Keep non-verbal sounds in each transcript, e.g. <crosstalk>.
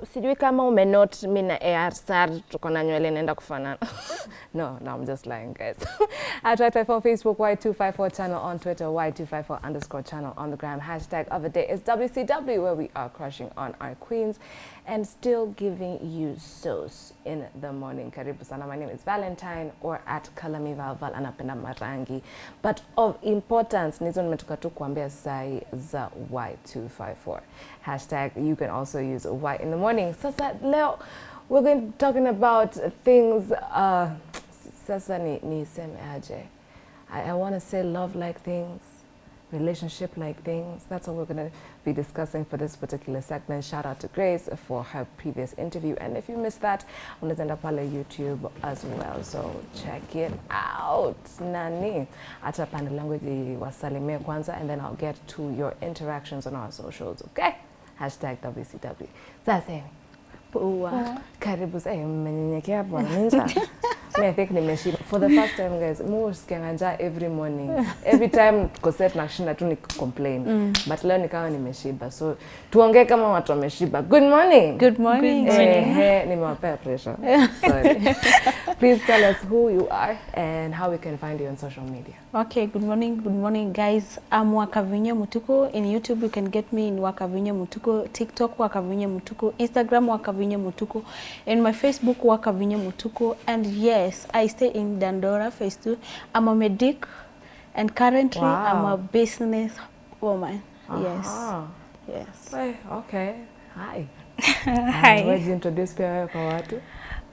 si- sijui kama umenot mi na ARSAR tuko na nywele inaenda kufanana. <laughs> no, no, I'm just lying guys. <laughs> At Y254 Facebook, Y254 channel on Twitter, Y254 underscore channel on the gram. Hashtag of the day is WCW where we are crushing on our queens and still giving you sauce in the morning. Karibu sana. My name is Valentine or at Kalami Valval anapenda marangi. But of importance, nizo nimetoka tu kuambia sai za Y254. Hashtag you can also use white in the morning. So Sasa leo we're going to be talking about things uh, sasa ni aje. I, I want to say love like things, relationship like things. That's what we're going to be discussing for this particular segment. Shout out to Grace for her previous interview. And if you missed that, unaweza enda pale YouTube as well. So check it out. Nani? Acha pande langu wasalimie kwanza and then I'll get to your interactions on our socials, okay? Hashtag WCW. Sasa Poa. Karibu mmenyenyekea bwana ninja. <laughs> mimi think nimeshiba. For the first time guys, mu usikianga njaa every morning. Every time koset nashinda tu ni complain. But leo nikawa nimeshiba. So tuongee kama watu wameshiba. Good morning. Good morning. good morning. Eh, eh, nimewapea pressure. Sorry. <laughs> Please tell us who you are and how we can find you on social media. Okay, good morning, good morning guys. I'm Wakavinya Mutuku. In YouTube you can get me in Wakavinya Mutuku, TikTok Wakavinya Mutuku, Instagram Wakavinya Mutuku, and my Facebook Wakavinya Mutuku. And yes, I stay in Dandora, phase 2. I'm a medic and currently I'm a business woman. Yes. Aha. Yes. Well, okay. Hi. <laughs> Hi. Wewe introduce pia wewe kwa watu.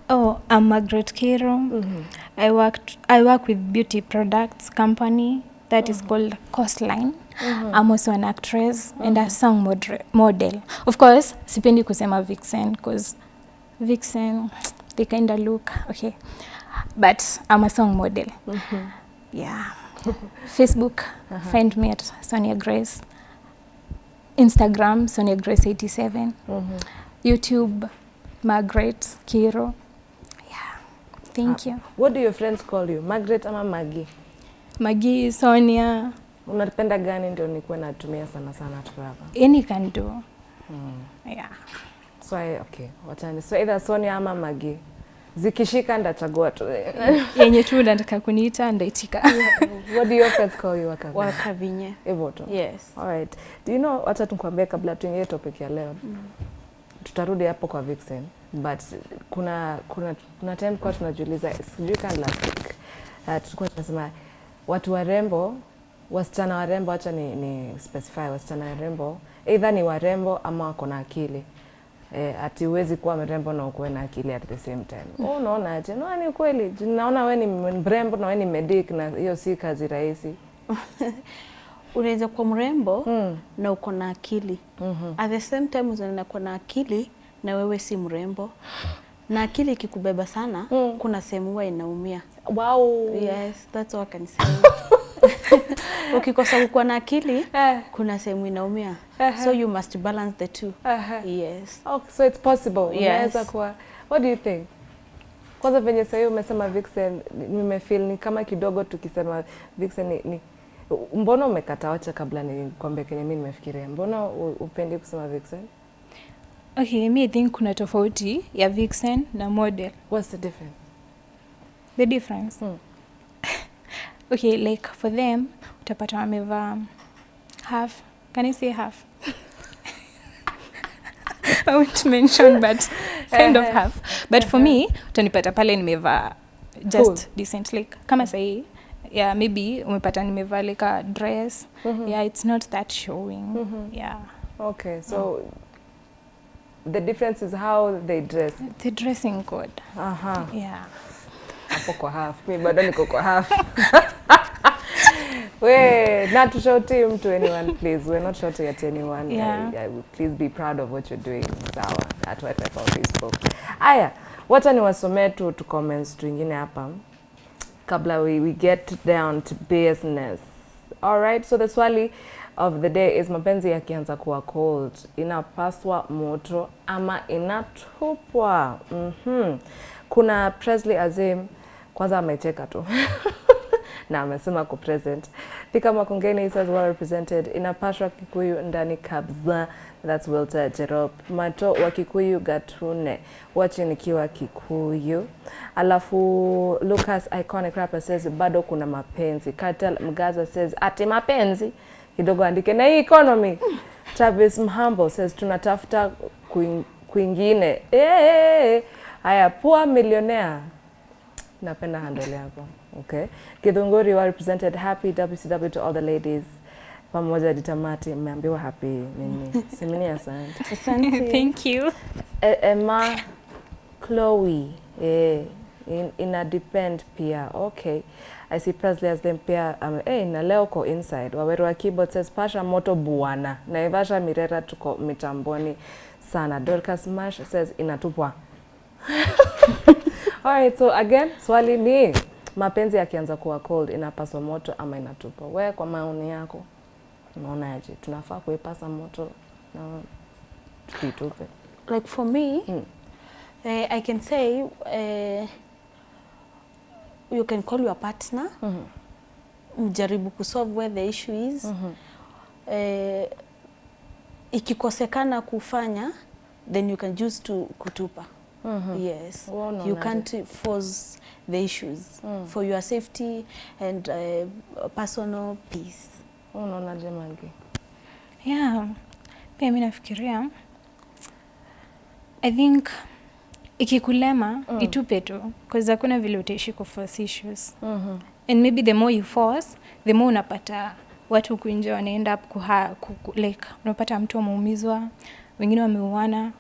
Oh, I'm Margaret Kiro. Mm-hmm. I worked I work with beauty products company that is mm-hmm. called Coastline. Mm-hmm. I'm also an actress and a song modre- model. Of course, sipendi kusema vixen because vixen they kind of look okay. But I'm a song model. Mm -hmm. Yeah. <laughs> Facebook, uh -huh. find me at Sonia Grace. Instagram, Sonia Grace 87. Mm -hmm. YouTube, Margaret Kiro. Yeah, thank uh, you. What do your friends call you? Margaret ama Maggie? Magi, Sonia, Unapenda gani ndio nikuwe natumia sana sana hapa? any can do. Yeah. So I, okay, wachani. So either Sonia ama Maggie. Zikishika ndachagua tu. <laughs> Yenye tu nataka kuniita ndaitika. <laughs> What do your friends call you wakavinye? Wakavinya. Hivyo tu. Yes. All right. Do you know, wacha tukwambie kabla tuingie topic ya leo. Mm. Tutarudi hapo kwa Vixen. But kuna kuna kuna time kwa tunajiuliza sijui kama last week. Uh, tulikuwa tunasema watu warembo, wasichana warembo, acha ni, ni specify wasichana warembo, either ni warembo ama wako na akili. Eh, ati huwezi kuwa mrembo na ukuwe na akili at the same time. Oh, unaona aje? No, ni kweli. Naona wewe ni mrembo na wewe ni medic na hiyo si kazi rahisi. <laughs> Unaweza kuwa mrembo Mm. na uko na akili. Mm -hmm. At the same time unaweza kuwa na akili na wewe si mrembo. Na akili ikikubeba sana, Mm. kuna sehemu huwa inaumia. Wow. Yes, that's what I can say. <laughs> <laughs> Ukikosa kukuwa na akili, Eh. kuna sehemu inaumia. Ehe. So you must balance the two. Ehe. Yes. Oh, so it's possible. Yes. Unaweza kuwa. What do you think? Kwanza venye sahii umesema Vixen, nimefeel ni kama kidogo tukisema Vixen ni, ni mbona umekata wacha kabla nikwambie kenye mi nimefikiria. Mbona upendi kusema Vixen? Okay, mi I think kuna tofauti ya vixen na model. What's the difference? The difference. Hmm. Okay, like for them utapata wamevaa half. Can I say half? <laughs> I won't mention but kind of half. But for me utanipata pale nimevaa just Cool. decent like kama sahii yeah maybe umepata nimevaa like a dress yeah it's not that showing yeah Okay, so the difference is how they dress. the dressing code uh -huh. yeah hapo kwa half. Mi bado niko kwa half. <laughs> We not to shout to anyone please. We're not shouting at anyone. Yeah. I, I, please be proud of what you're doing. Sawa. At what I found Facebook. Aya wacha niwasomee tu tu comments tuingine hapa. Kabla we, we get down to business. All right so the swali of the day is mapenzi yakianza kuwa cold inapaswa moto ama inatupwa? Mm -hmm. kuna Presley Azim kwanza amecheka tu <laughs> na amesema ku present. Thika Makongeni says well represented. Inapashwa Kikuyu ndani kabza. That's Wilter Jerop. Mato wa Kikuyu Gatune. Wachi nikiwa Kikuyu. Alafu Lucas Iconic Rapper says bado kuna mapenzi. Cartel Mgaza says ati mapenzi. Kidogo andike na hii economy. <laughs> Travis Mhambo says tunatafuta kwingine. Eh, haya poor millionaire. Napenda handle yako. Okay. Githunguri well represented happy WCW to all the ladies. Pamoja hadi tamati mmeambiwa happy nini? <laughs> Simini, asante. Asante. <laughs> Thank you. E- Emma Chloe eh, in, ina depend pia okay I see Presley as them pia um, eh, na leo ko inside Waweru wa keyboard says pasha moto buana Naivasha Mirera tuko mitamboni sana Dorcas Mash says inatupwa <laughs> Alright, so again swali ni mapenzi yakianza kuwa cold inapaswa moto ama inatupa? We kwa maoni yako unaonaje? Tunafaa kuipasa moto na tuitupe? like for me Mm. eh, i can say eh, you can call your partner Mhm. mjaribu kusolve where the issue is mm -hmm. eh, ikikosekana kufanya then you can choose to kutupa Mhm. yes Well, you can't force the issues Mm. for your safety and uh, personal peace Unaonaje Magi? Yeah. Pia mimi nafikiria I think ikikulema Mm. itupe tu because hakuna vile utaishi kuforce issues Mm -hmm. and maybe the more you force the more unapata watu huku nje wanaenda up kuha, kuku, like unapata mtu ameumizwa wengine wameuana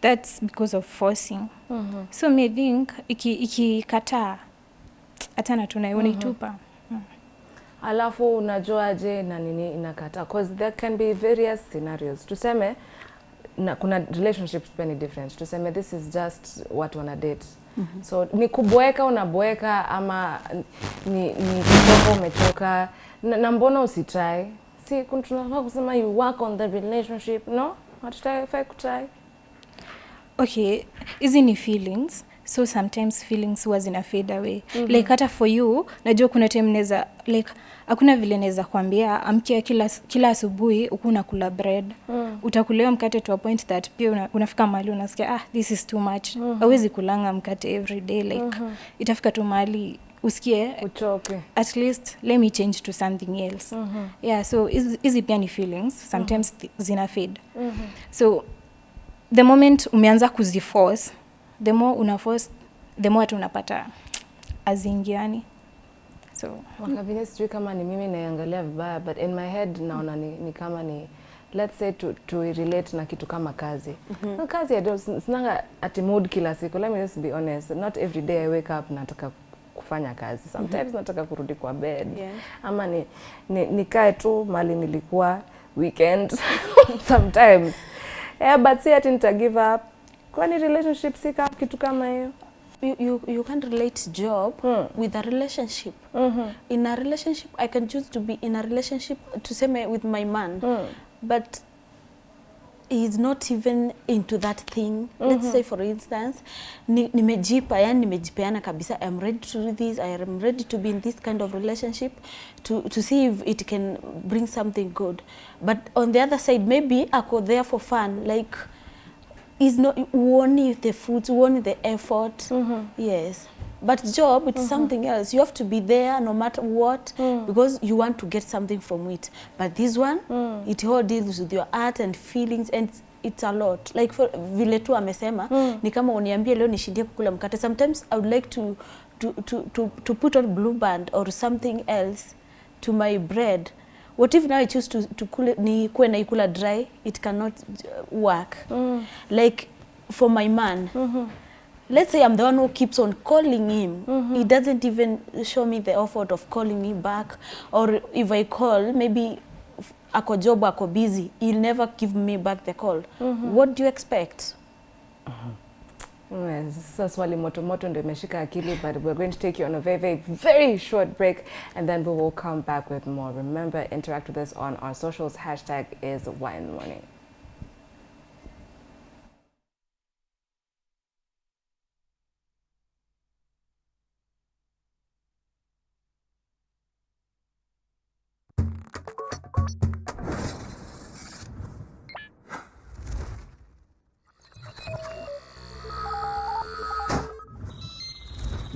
that's because of forcing mm -hmm. so me think think iki- ikikataa hatana tu mm unaitupa Alafu unajuaje na nini inakataa? Cause there can be various scenarios. Tuseme na kuna relationships pia ni different. Tuseme this is just watu wana date. Mm -hmm. So ni kuboeka unaboeka ama ni, ni kutoka umechoka na, na mbona usitry? Si tunafaa kusema you work on the relationship, no? Hatutafai kutry. Okay hizi ni feelings so sometimes feelings huwa zina fade away mm-hmm. like hata for you najua kuna time naweza like hakuna vile naweza kuambia amkia kila, kila asubuhi huku unakula bread mm. utakulewa mkate to a point that pia una, unafika mahali unasikia ah this is too much mm-hmm. awezi kulanga mkate every day like mm-hmm. itafika tu mahali usikie Uchoke. at least let me change to something else mm-hmm. yeah so hizi pia ni feelings sometimes mm-hmm. zina fade mm-hmm. so the moment umeanza kuziforce the more una force the more hata unapata azingiani so Wakavile sijui kama ni mimi naiangalia vibaya but in my head naona ni, ni kama ni let's say to, to relate na kitu kama kazi. Mm -hmm. kazi I sinanga ati mood kila siku. Let me just be honest not every day I wake up nataka kufanya kazi. Sometimes mm -hmm. nataka kurudi kwa bed. Yeah. ama ni, ni, nikae tu mali nilikuwa weekend. <laughs> Sometimes yeah, but si ati nita give up kwani relationship si ka- kitu kama hiyo you, you, you can't relate job Hmm. with a relationship Mm -hmm. in a relationship i can choose to be in a relationship tuseme with my man Mm. but he's not even into that thing mm -hmm. let's say for instance ni- nimejipa yani nimejipeana kabisa i'm ready to do this i am ready to be in this kind of relationship to, to see if it can bring something good but on the other side maybe ako there for fun like is not uoni the fruits uoni the effort mm -hmm. yes but job it's mm -hmm. something else. You have to be there no matter what mm. because you want to get something from it. But this one mm. it all deals with your art and feelings and it's a lot. Like for, vile tu amesema ni kama uniambie leo nishindie kukula mkate. Sometimes i would like to, to, to, to, to put on blue band or something else to my bread. What if now i choose to, to kule, ni kuwe naikula dry? It cannot work. Mm. like for my man let's say i'm the one who keeps on calling him. Mm-hmm. He doesn't even show me the effort of calling me back. Or if i call maybe ako job ako busy he'll never give me back the call. Mm-hmm. What do you expect? Uh-huh. Yes, Sasa swali moto moto ndio imeshika akili but we're going to take you on a very very very short break and then we will come back with more. Remember interact with us on our socials. Hashtag is why wine morning.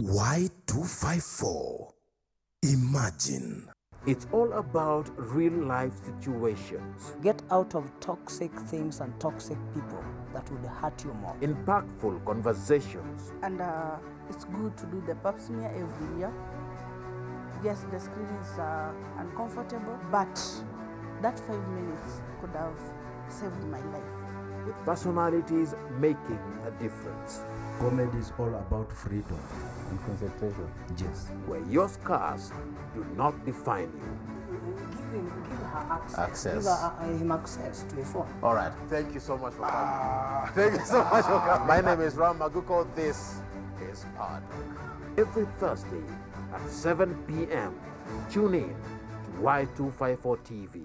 Y254. Imagine. It's all about real life situations. Get out of toxic things and toxic people that would hurt you more. Impactful conversations. And uh, it's good to do the pap smear every year Yes, the screen is uh, uncomfortable, but that five minutes could have saved my life. with personalities making a difference. Comedy is all about freedom. and concentration. Yes. Where your scars do not define you. Give him, give her access. Access. Give her, uh, him access to a phone. All right. Thank you so much for coming. Thank you so much for coming. My name is Ram Maguko. This is Pod. Every Thursday at 7 p.m. Tune in to Y254 TV.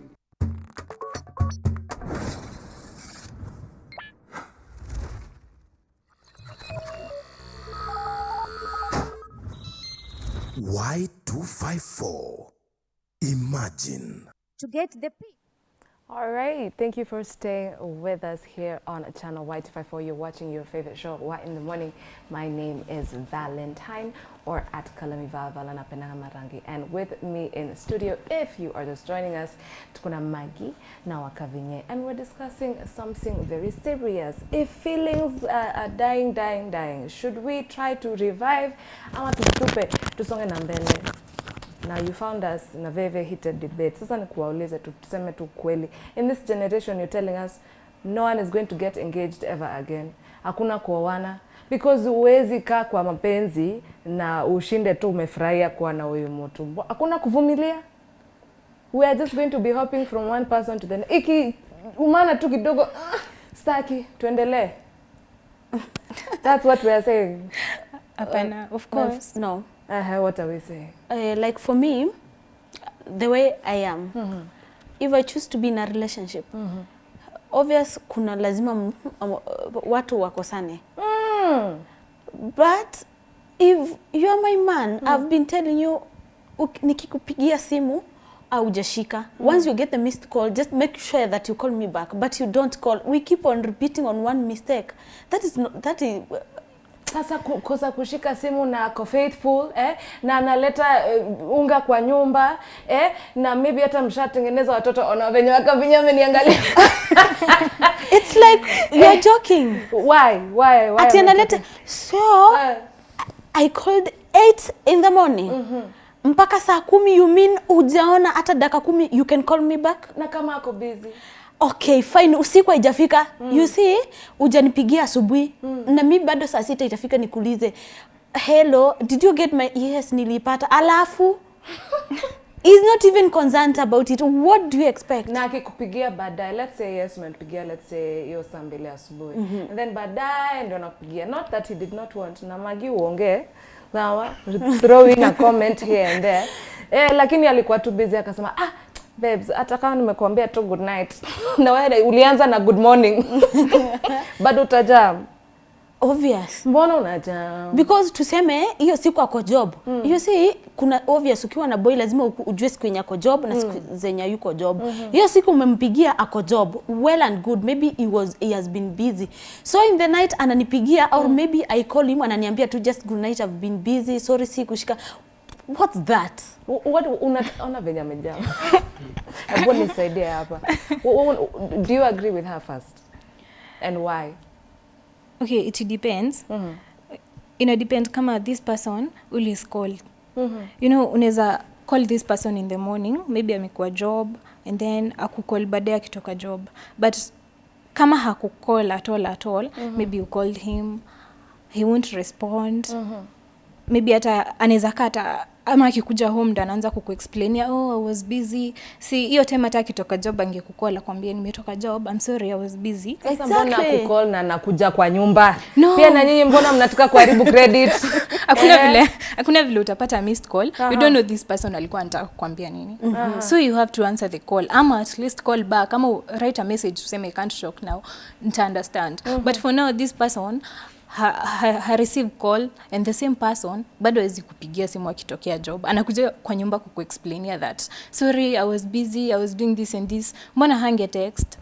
Y254. Imagine. To get the P. All right, thank you for staying with us here on channel Y254. You're watching your favorite show, What in the Morning. My name is Valentine or at Kalamiva Valana Marangi. And with me in studio, if you are just joining us, tukuna Maggie na Wakavinye. And we're discussing something very serious. If feelings uh, are dying, dying, dying, should we try to revive ama tustupe tusonge na mbele? Now you found us in a very, very heated debate. Sasa ni kuwaulize tu, tuseme tu kweli. In this generation you're telling us no one is going to get engaged ever again. Hakuna kuoana because huwezi kaa kwa mapenzi na ushinde tu umefurahia kuwa na huyu mtu. Hakuna kuvumilia. We are just going to be hopping from one person to the next. Iki umana tu kidogo uh, staki tuendelee. <laughs> That's what we are saying. Hapana, of course. No. Uh, -huh, what are we saying? Uh, like for me, the way I am, mm -hmm. if I choose to be in a relationship, mm -hmm. obvious kuna lazima um, watu wakosane. Mm. But if you are my man, mm -hmm. I've been telling you, nikikupigia simu aujashika. Once you get the missed call, just make sure that you call me back. But you don't call. We keep on repeating on one mistake. That is not, that is sasa kukosa kushika simu na ako faithful eh, na analeta uh, unga kwa nyumba eh, na maybe hata mshatengeneza watoto ona venye wakavinya ameniangalia <laughs> it's like you're joking. why? Why? Why Ati analeta so uh, I called 8 in the morning. Mm -hmm mpaka saa kumi you mean ujaona hata dakika kumi you can call me back? Na kama ako busy okay fine usiku haijafika. Mm. you see ujanipigia asubuhi. Mm. na mi bado saa sita itafika nikuulize hello did you get my yes nilipata. Alafu <laughs> is not even concerned about it. What do you expect? Na akikupigia baadaye let's say yes umempigia let's say hiyo saa mbili asubuhi. And then baadaye ndio nakupigia not that he did not want. Na magi uongee. Sawa? Throwing a comment here and there. Eh, lakini alikuwa tu busy akasema ah babes hata kama nimekuambia tu good night. <laughs> Na wewe ulianza na good morning. <laughs> Bado utajam obvious. Mbona unajam because tuseme hiyo siku ako job. Mm. you see kuna obvious ukiwa na boy lazima ujue siku yenye ako job na siku mm. zenye yuko job. Hiyo -hmm. siku umempigia ako job well and good. Maybe he was he has been busy. So in the night ananipigia mm. or maybe i call him ananiambia tu just good night i've been busy. Sorry si kushika what's that What unaona venye amejaa. <laughs> hebu nisaidie hapa do you agree with her first and why okay it depends mm-hmm. ina depend kama this person ulis call mm-hmm. you know unaweza call this person in the morning maybe amekuwa job and then akukol baadaye akitoka job but kama hakukol at all at all mm-hmm. maybe you called him he won't respond mm-hmm. maybe hata anaweza kata ama akikuja home ndo anaanza kukuexplainia oh i was busy si hiyo time hata akitoka job angekukola kwambia nimetoka job i'm sorry i was busy Sasa mbona Exactly. kukol na nakuja kwa nyumba No. pia na nyinyi mbona mnataka kuharibu <laughs> credit hakuna Eh. vile hakuna vile utapata missed call uh -huh. you don't know this person alikuwa anataka kukwambia nini uh -huh. so you have to answer the call ama at least call back ama write a message useme I can't talk now nita understand uh -huh. but for now this person ha, ha, ha receive call and the same person bado awezi kupigia simu akitokea job. Anakuja kwa nyumba kukuexplainia that. Sorry i was busy i was doing this and this. Mbona hange text?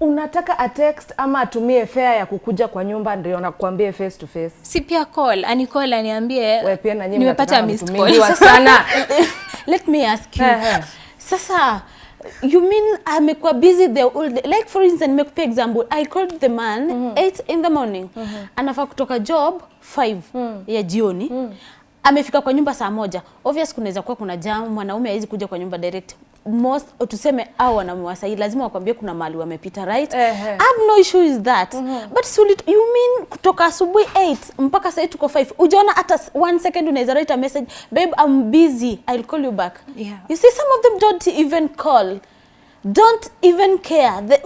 Unataka a text ama atumie fare ya kukuja kwa nyumba ndio nakuambie face to face? Si pia call ani call aniambie wewe pia na nyinyi nimepata missed call. sana. <laughs> Let me ask you. Sasa you mean amekuwa busy the whole day? Like for instance nimekupea example. I called the man 8 in the morning. Anafaa kutoka job 5 ya jioni. Amefika kwa nyumba saa moja. Obvious kunaweza kuwa kuna jam mwanaume hawezi kuja kwa nyumba direct most tuseme au wanaume wa sahi lazima wakwambie kuna mahali wamepita right? Ehe. I have no issue with that. But sulit, you mean kutoka asubuhi 8 mpaka sasa tuko 5 ujaona hata one second unaweza write a message babe I'm busy I'll call you back. Yeah. you see some of them don't even call don't even care. The,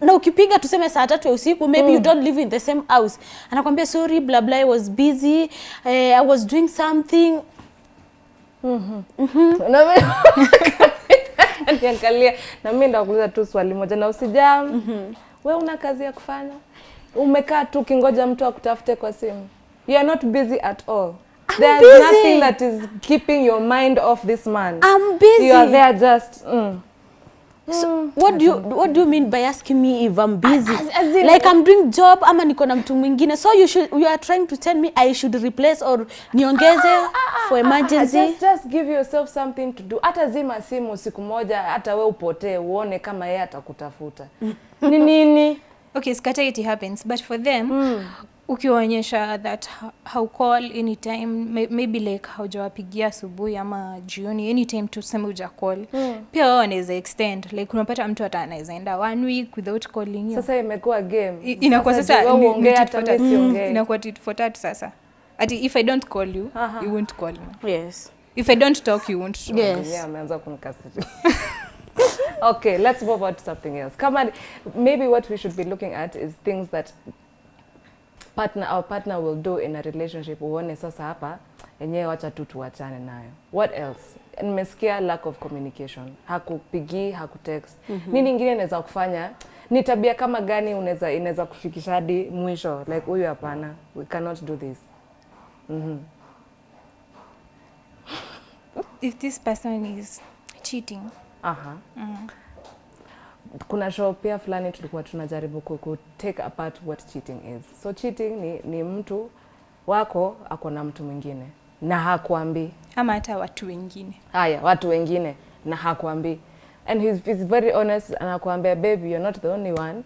na ukipiga tuseme saa tatu ya usiku maybe mm. you don't live in the same house. Anakwambia sorry blah blah I was busy eh, I was doing something. Mm -hmm. Mm mi- <laughs> niangalia na mi ndakuuliza tu swali moja. Na usijam. We una kazi ya kufanya? Umekaa tu ukingoja mtu akutafute kwa simu? You are not busy at all. There's nothing that is keeping your mind off this man. I'm busy. You are there just mm. So, what do you what do you mean by asking me if I'm busy? As- as in- like I'm doing job ama niko na mtu mwingine. So you should you are trying to tell me I should replace or niongeze for emergency. just, just give yourself something to do. Hata zima simu siku moja hata we upotee uone kama yeye atakutafuta. Ni nini? <laughs> Okay scatter it happens. But for them ukiwaonyesha that haukall how call anytime may- maybe like haujawapigia asubuhi ama jioni anytime tuseme uja call pia wao wanaweza extend like unapata mtu hata anaweza enda one week without calling you sasa imekuwa game inakuwa sasa siongee inakuwa tit for tat sasa ati if i don't call you Aha. you won't call me Yes. if i don't talk you won't talk. Yes. Yeah, ameanza kunikasiria. <laughs> okay, let's move on to something else. Come on, maybe what we should be looking at is things that partner our partner will do in a relationship. Uone sasa hapa yenyewe wacha tu tuachane nayo. What else? Nimesikia lack of communication. Hakupigii, hakutext. mm -hmm. Nini ingine inaweza kufanya? Ni tabia kama gani unaweza inaweza kufikisha hadi mwisho? Like huyu hapana, we cannot do this. mm -hmm. if this person is cheating Aha. Kuna show pia fulani tulikuwa tunajaribu ku, ku take apart what cheating is. So cheating ni, ni mtu wako ako na mtu mwingine na hakuambii. ama hata watu wengine Haya, watu wengine na hakuambii. And he's, he's very honest anakuambia baby you're not the only one.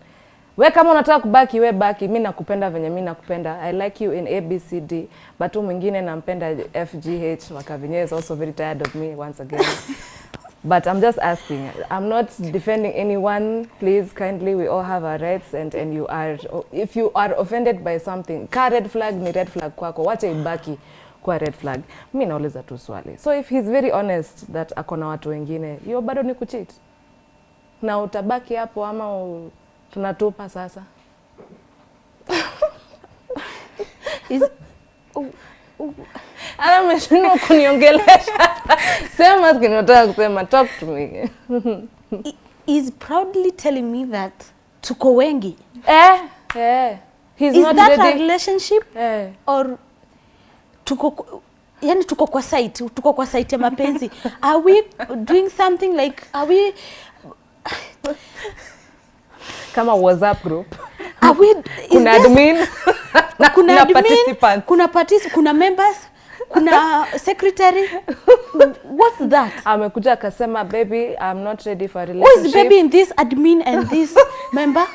We kama unataka kubaki we baki, mi nakupenda venye mi nakupenda. I like you in ABCD, but mwingine nampenda FGH. Wakavinye is also very tired of me once again. <laughs> But I'm just asking. I'm not defending anyone. Please, kindly, we all have our rights, and and you are. If you are offended by something, ka red flag ni red flag kwako, wacha ibaki kwa red flag. Mi nauliza tu swali. So if he's very honest that akona watu wengine, hiyo bado ni kuchit na utabaki hapo ama u, tunatupa sasa? Is Ana mshindo kuniongelesha. Sema kinataka kusema, talk to me. is proudly telling me that tuko wengi. eh, eh. He's Is not that a relationship Eh. or tuko yani tuko kwa site tuko kwa site ya mapenzi are we doing something like are we kama WhatsApp group are we kuna admin admin <laughs> kuna na admin, participants. kuna partic kuna members kuna secretary what's that amekuja akasema baby I'm not ready for a who is baby in this admin and this <laughs> member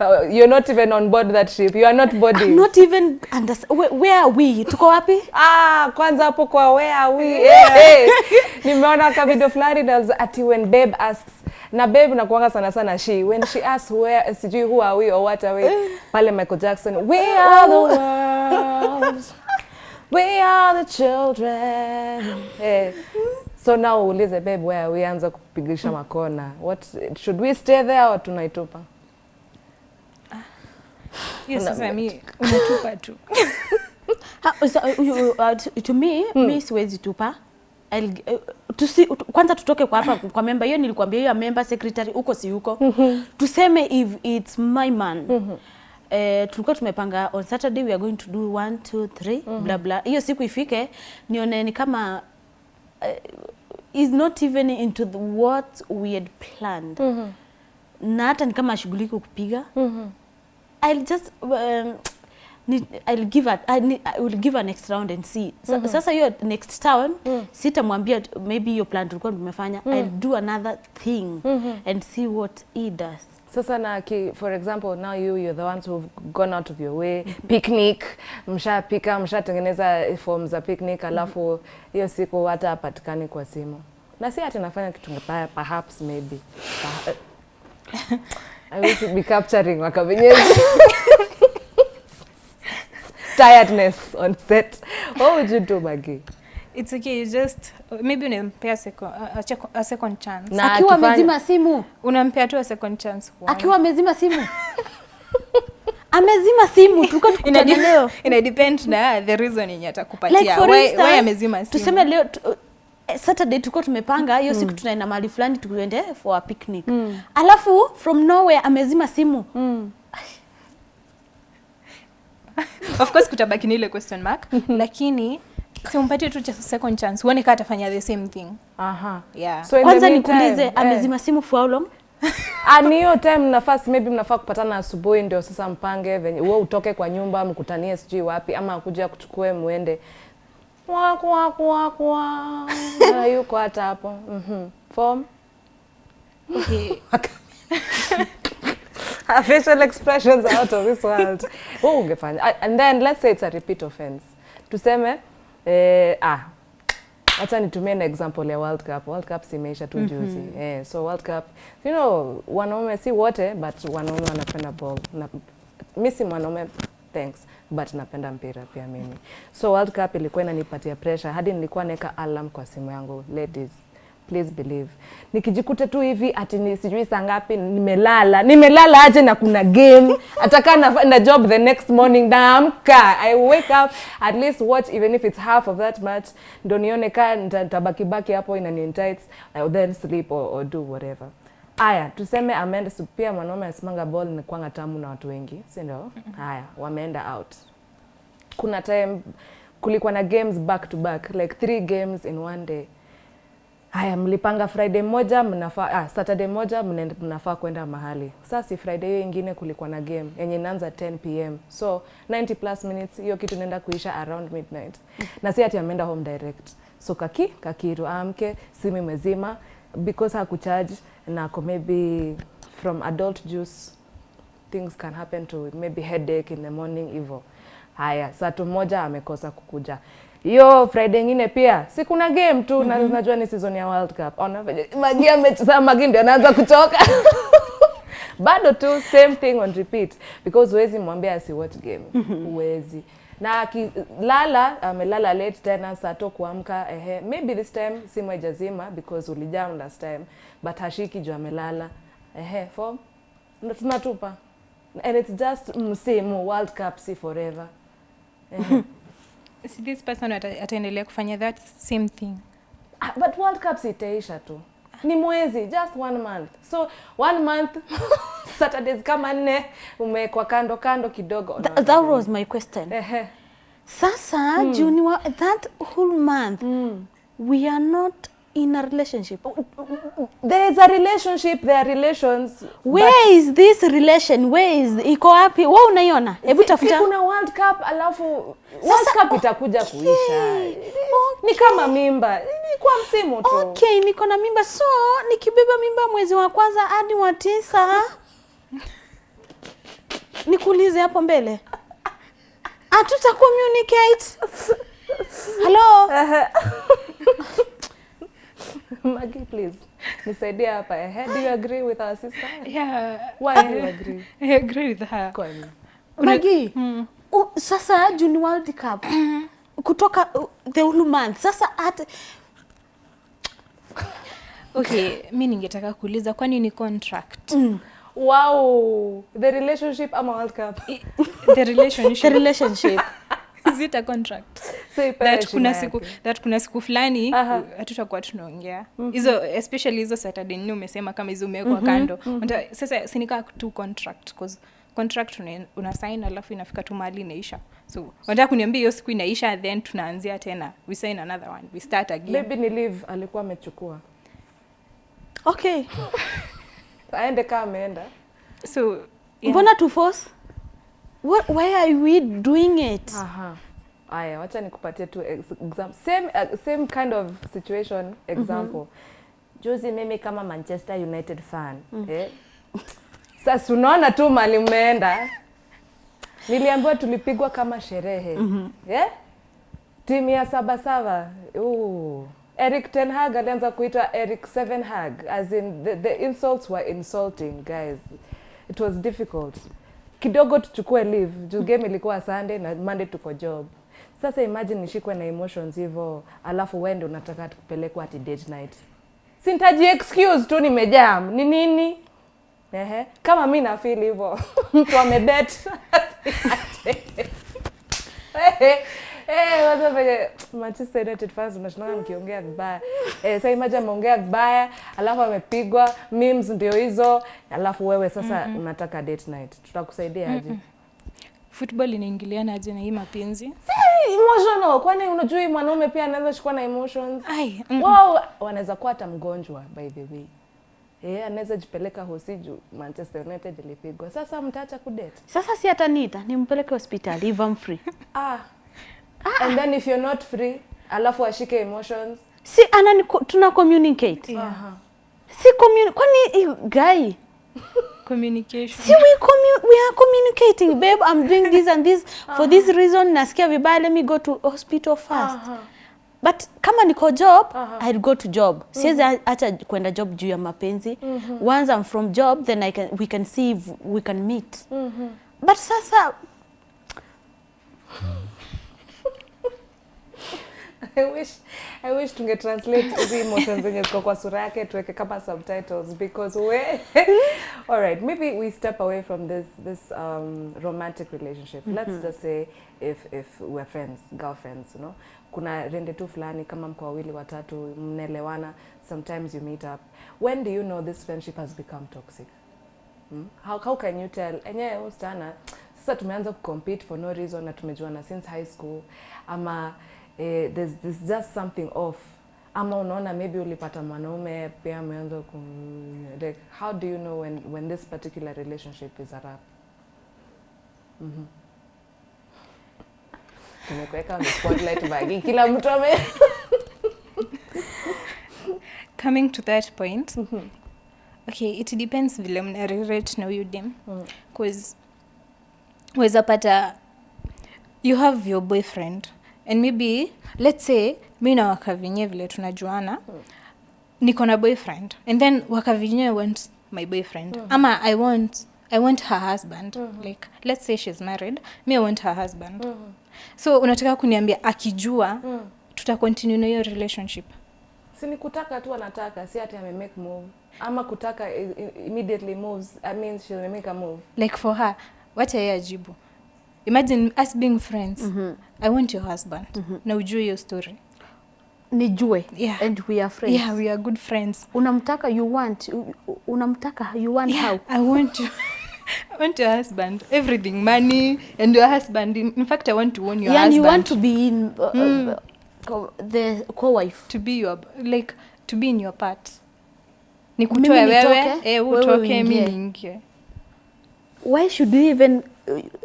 Uh, you're not even on board that ship. You are not boarding. I'm not even under where, where are we tuko wapi Ah, kwanza hapo kwa where are we? <laughs> Eh, hey. Nimeona ka video fulani ati when babe asks na babe nakuanga sana sana she. When she asks where sijui who are we or what are we pale Michael Jackson we are the world. We are the children. Hey. so now uulize babe where are we? Anza kupigisha makona. What should we stay there or tunaitupa? Hiyo sasa mi unatupa tu. <laughs> Ha, so, uh, uh, to- me, me mi siwezi tupa. uh, tusi, kwanza tutoke kwa hapa kwa member hiyo nilikwambia hiyo member secretary huko si huko tuseme if it's my man mm -hmm. Eh, tulikuwa tumepanga on Saturday we are going to do 1 2 3 mm -hmm. bla bla. Hiyo siku ifike nione ni kama uh, is not even into the, what we had planned Mm -hmm. na hata ni kama ashughuliki kupiga Mm -hmm. I'll just um, ni- I'll give a, I, ni- I will give a next round and see. Sa, mm -hmm. Sasa hiyo next town sitamwambia t- maybe hiyo plan tulikuwa tumefanya. I'll do another thing mm -hmm. and see what he does. Sasa na ki, for example now you you're the ones who've gone out of your way picnic, mshapika mshatengeneza form za picnic, alafu hiyo siku hata hapatikani kwa simu, na si ati nafanya kitu mbaya, perhaps maybe <laughs> I wish to be capturing wakavenyezi <laughs> tiredness on set. What would you do, Maggie? It's okay, you just maybe unampea second, a, a, second chance. Na Akiwa akifanya- amezima simu, Unampea tu a second chance. one. akiwa amezima simu. <laughs> amezima simu tulikuwa <laughs> tukutane leo. ina depend na the reason yenye Like for why, instance, why amezima simu? tuseme leo tu, eh, Saturday tulikuwa tumepanga hiyo siku tunaenda mahali fulani tuende for a picnic. Mm. Alafu from nowhere amezima simu. Of course kutabaki ni ile question mark <laughs> lakini simpatie tu cha second chance uone kaa atafanya the same thing Aha. yeah. So Kwanza nikuulize eh. amezima simu for how long? <laughs> ani hiyo time nafasi maybe mnafaa kupatana asubuhi ndio sasa mpange venye wewe utoke kwa nyumba mkutanie sijui wapi ama akuja kuchukue muende kwa kwa kwa kwa <laughs> na yuko hata hapo mhm form okay. <laughs> Her facial expressions are out of this world wewe ungefanya and then let's say it's a repeat offense tuseme eh, ah Acha nitumie na example ya World Cup. World Cup simeisha tu juzi. Eh, so World Cup, you know, wanaume si wote but wanaume wanapenda ball. Na, mimi si mwanaume thanks but napenda mpira pia mimi. So World Cup ilikuwa inanipatia pressure hadi nilikuwa naweka alarm kwa simu yangu. Ladies, please believe. Nikijikuta tu hivi ati ni sijui saa ngapi nimelala. Nimelala aje na kuna game. Ataka na, na job the next morning naamka. I wake up at least watch even if it's half of that match ndo nione kaa nita- nitabaki baki hapo inani entice I'll then sleep or, or do whatever. Aya, tuseme ameenda pia mwanaume asimanga ball ni kwanga tamu na watu wengi, si ndio? Haya, wameenda out. Kuna time kulikuwa na games back to back like three games in one day. Haya, mlipanga Friday moja mnafaa ah, Saturday moja mnafaa kwenda mahali. Sasa si Friday hiyo ingine kulikuwa na game yenye inaanza 10 pm. So 90 plus minutes hiyo kitu inaenda kuisha around midnight. Na si ati ameenda home direct. So kaki kakiru amke simu imezima because hakucharge na ako maybe from adult juice things can happen to maybe headache in the morning hivyo. Haya, saa moja amekosa kukuja. Hiyo Friday ingine pia si kuna game tu mm -hmm. najua ni season ya World Cup. Ona venye Magi amecheza Magi ndio anaanza kuchoka. <laughs> Bado tu same thing on repeat because huwezi mwambia si watch game. Huwezi. Na akilala amelala late tena saa to kuamka ehe maybe this time simu haijazima because ulijam last time but hashiki juu amelala. Ehe form ndo tunatupa and it's just msimu world cup si forever Ehe. <laughs> Si this person ataendelea kufanya that same thing. Ah, but world cup sitaisha tu. Ni mwezi just one month. So one month <laughs> saturdays kama nne umewekwa kando kando kidogo. Th that was my question. Ehe. Sasa juu ni that whole month we are not in a relationship. there is a relationship there are relations Where is this relation? Where is iko wapi? Wewe unaiona? Hebu tafuta. kuna world cup alafu world Sasa- cup itakuja kuisha Okay. ni kama mimba ni kwa msimu tu Okay, niko na mimba so nikibeba mimba mwezi wa kwanza hadi wa tisa nikuulize hapo mbele hatuta communicate hello Maggie, please. Nisaidie hapa. Ehe do you agree with our sister? Yeah. Why do you agree? <laughs> I agree with her. Kwani Magi u- sasa juu ni World Cup kutoka uh, the whole month. Sasa at okay mi ningetaka kuuliza kwani ni contract? Mm. wow. The relationship ama world cup? The relationship. The relationship <laughs> <laughs> is contract. So that kuna siku yake. that kuna siku fulani hatutakuwa tunaongea. Hizo especially hizo saturday nne umesema kama hizo umewekwa kando. Unta- sasa sinikaa tu contract cause contract una, una sign alafu inafika tu mahali inaisha. So wanataka kuniambia hiyo siku inaisha then tunaanzia tena. We sign another one. We start again. Maybe ni leave alikuwa amechukua. Okay. <laughs> Aende kaa ameenda. So yeah. mbona tu force What, why are we doing it Aha. Aya, wacha nikupatie tu exam same, uh, same kind of situation example. Mm -hmm. Juzi mimi kama Manchester United fan mm. eh? Sasa unaona tu mali mmeenda, niliambiwa tulipigwa kama sherehe mm -hmm. eh? timu ya sabasaba Ooh. Eric Ten Hag alianza kuitwa Eric Seven Hag as in the, the insults were insulting guys. It was difficult. Kidogo tuchukue leave juu game ilikuwa Sunday na Monday tuko job. Sasa imagine nishikwe na emotions hivyo alafu wende unataka kupelekwa ati date night. Sintaji excuse tu nimejam. Ni nini? Ehe. Kama mi na feel hivyo. <laughs> Mtu amebet. <laughs> Eh, waza venye Manchester United fans unashindana mkiongea vibaya. Eh, sasa imagine ameongea vibaya, alafu amepigwa, memes ndio hizo, alafu wewe sasa mm -hmm. unataka date night. Tutakusaidia aje? football inaingiliana aje na hii mapenzi Si emotional, kwani unajui mwanaume pia anaweza chukua na emotions? ai mm, Wao wanaweza kuwa hata mgonjwa by the way. Eh, anaweza jipeleka hosi juu Manchester United ilipigwa. Sasa mtaacha kudate. sasa si hata nita nimpeleke hospitali if I'm free Ah. And then if you're not free, alafu ashike emotions. si anani tuna communicate Aha. si communi kwani guy <laughs> communication si we, commu we are communicating babe i'm doing this and this for this reason nasikia vibaya let me go to hospital first uh -huh. but kama niko job uh -huh. I'll go to job Mm -hmm. siwezi acha kwenda job juu ya mapenzi Mm -hmm. once I'm from job then I can, we can see if we can meet Mm -hmm. but sasa <laughs> I wish I wish tunge translate hizi emotions zenye ziko kwa sura yake tuweke kama subtitles because we <laughs> all right maybe we step away from this this um, romantic relationship. Let's just say if if we're friends girlfriends you know. Kuna rende tu fulani kama mko wawili watatu mnaelewana sometimes you meet up. When do you know this friendship has become toxic? Hmm? How, how can you tell? Enyewe huyu sasa tumeanza kucompete for no reason na tumejuana since high school. Ama eh, there's, there's just something off. Ama unaona maybe ulipata mwanaume pia ameanza ku like how do you know when, when this particular relationship is a wrap Mhm. tumekuweka on the spotlight bagi. Kila mtu ame coming to that point mm -hmm. okay it depends vile mna relate na huyu dem cause weza pata you have your boyfriend and maybe let's say mi na wakavinye vile tunajuana niko na boyfriend. And then wakavinye want my boyfriend. Ama i want i want her husband. Like let's say she's married me i want her husband. So unataka kuniambia akijua tuta continue na hiyo relationship? Si ni kutaka tu anataka si ati ame make move. Ama kutaka immediately moves i mean she'll make a move. Like for her wacha yeye ajibu imagine us being friends. Mm -hmm. i want your husband. Mm -hmm. na ujue hiyo story. Nijue. Yeah. and we are friends. Yeah we are good friends. Unamtaka you want unamtaka you want yeah, how? I want you <laughs> I want your husband. Everything money and your husband. In, fact i want to own your yeah, husband you want to be in uh, mm. co- the co-wife. To be your like to be in your part. Nikutoe wewe eh, utoke mimi niingie. Why should we even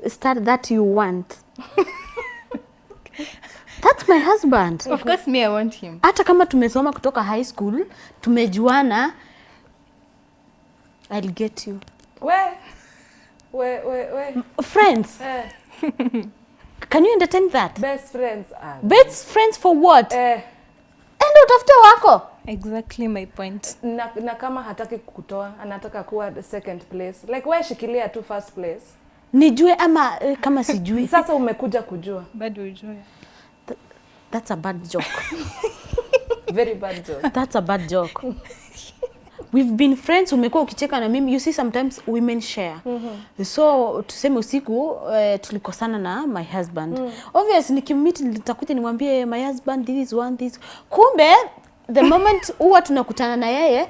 start that you want. That's my husband. Of course me i want him. Hata kama tumesoma kutoka high school tumejuana I'll get you. We we we we. Friends. Eh, can you entertain that? Best friends are. best friends for what? Eh, enda utafute wako. Exactly my point. Na, na kama hataki kutoa anataka kuwa the second place. Like why shikilia tu first place nijue ama eh, kama sijui. <laughs> Sasa umekuja kujua. Bado ujue that's a bad joke. <laughs> Very bad joke. that's a bad joke. We've been friends umekuwa ukicheka na mimi. You see sometimes women share. So tuseme usiku uh, tulikosana na my husband. Obvious nikimmeet nitakuja nimwambie my husband this one this. Kumbe the moment huwa tunakutana na yeye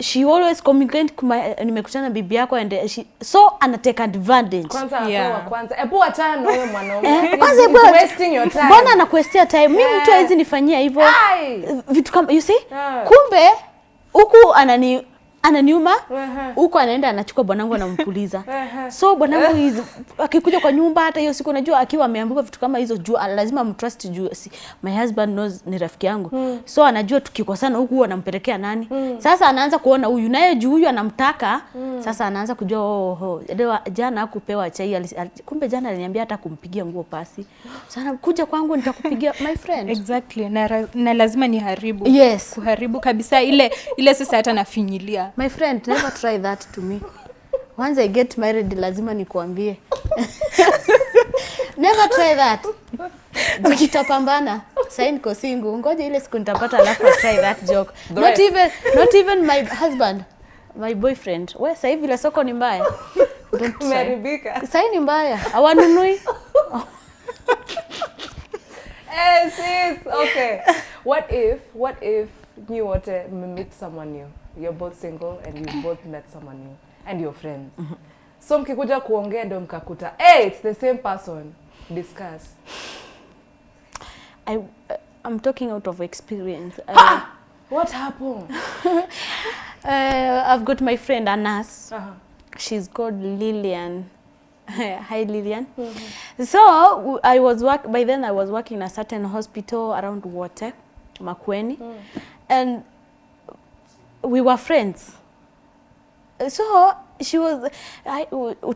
she always communicate kuma nimekutana na bibi yako and she, so ana take advantage Kwanza Yeah. yeah. kwanza. Hebu achana na huyo mwanaume. Eh, kwanza hebu- wasting your time. mbona anakuestia time mimi mtu Eh. hawezi nifanyia hivyo vitu kama you see yeah. kumbe huku anani ananiuma huko anaenda anachukua bwanangu anampuliza. So bwanangu akikuja kwa nyumba hata hiyo siku najua akiwa ameambiwa vitu kama hizo juu lazima mtrust juu si, my husband knows ni rafiki yangu. So anajua tukikosana huku anampelekea nani. Sasa anaanza kuona huyu naye juu huyu anamtaka. Sasa anaanza kujua oh, oh, Dewa, jana hakupewa chai ali- al, kumbe jana aliniambia hata kumpigia nguo pasi. Sana kuja kwangu nitakupigia my friend. Exactly na, na lazima niharibu. Yes. Kuharibu kabisa ile ile sasa hata nafinyilia My friend, never try that to me. Once I get married, lazima nikuambie. <laughs> never try that. Jikitapambana. Sain niko single. Ngoja ile siku nitapata <laughs> alafu try that joke. Not even not even my husband. My boyfriend. We sasa hivi ile soko ni mbaya. saini. <laughs> Umeharibika. Sasa ni mbaya. awanunui Eh, sis. Okay. What if, what if you wote to meet someone new? You're both single and you both met someone new and your friends. mm -hmm. So mkikuja kuongea ndo mkakuta, hey, it's the same person. Discuss. I, uh, I'm talking out of experience. Uh, What happened? <laughs> uh, I've got my friend Anas. Uh-huh. she's called Lillian. <laughs> Hi Lillian. Mm -hmm. So I was work by then I was working in a certain hospital around Water, Makweni, Mm. and we were friends. So she was I,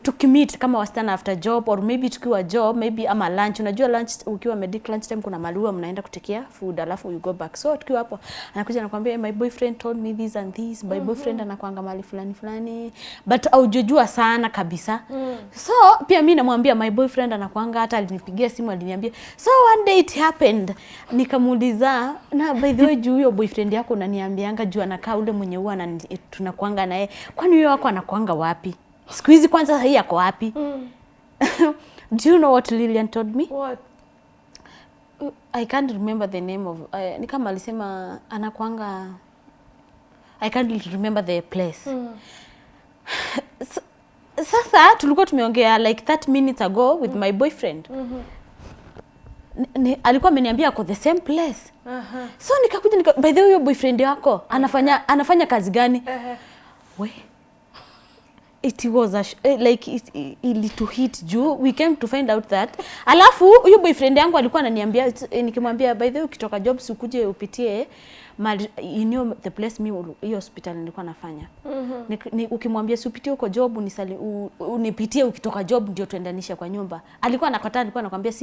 to commit kama wasichana after job or maybe tukiwa job maybe ama lunch. Unajua lunch ukiwa medic lunch time kuna malua mnaenda kutekea food alafu you go back. So tukiwa hapo anakuja anakuambia my boyfriend told me this and this. My mm -hmm. boyfriend anakuanga mali fulani fulani. But aujojua sana kabisa. Mm. so pia mimi namwambia my boyfriend anakuanga hata alinipigia simu aliniambia so one day it happened. Nikamuuliza na by the way juu huyo boyfriend yako unaniambianga juu anakaa ule mwenye huwa tunakuanga naye. Kwani huyo wako anakwanga wapi siku hizi kwanza hii ako wapi Mm. <laughs> do you know what Lillian told me What? I can't remember the name of uh, ni kama alisema anakuanga I can't remember the place <sighs> S- sasa tulikuwa tumeongea like 30 minutes ago with mm. my boyfriend Ni- ni, alikuwa ameniambia ako the same place Uh-huh. so nikakuja nika, by the way huyo boyfriend yako anafanya anafanya kazi gani Uh-huh. we it was a sh- eh, like it, it, ilitu hit juu. We came to find out that. Alafu huyo boyfriend yangu alikuwa ananiambia eh, nikimwambia by the way ukitoka job sikuje upitie mali you know the place mi hiyo hospital nilikuwa nafanya. Mm -hmm. ni, ukimwambia si upitie huko job unisali, u, unipitie ukitoka job ndio tuendanisha kwa nyumba. Alikuwa anakataa alikuwa anakuambia si